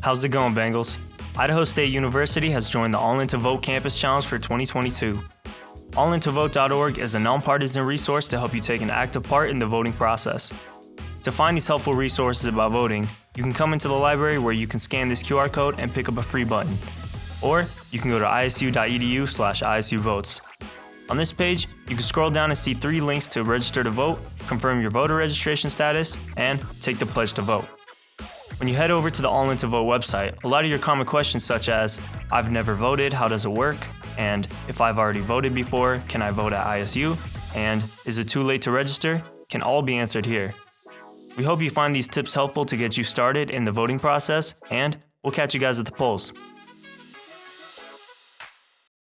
How's it going, Bengals? Idaho State University has joined the All In to Vote Campus Challenge for 2022. AllIntoVote.org is a nonpartisan resource to help you take an active part in the voting process. To find these helpful resources about voting, you can come into the library where you can scan this QR code and pick up a free button. Or you can go to isu.edu slash isuvotes. On this page, you can scroll down and see three links to register to vote, confirm your voter registration status, and take the pledge to vote. When you head over to the All In to Vote website, a lot of your common questions such as, I've never voted, how does it work? And if I've already voted before, can I vote at ISU? And is it too late to register? Can all be answered here. We hope you find these tips helpful to get you started in the voting process, and we'll catch you guys at the polls.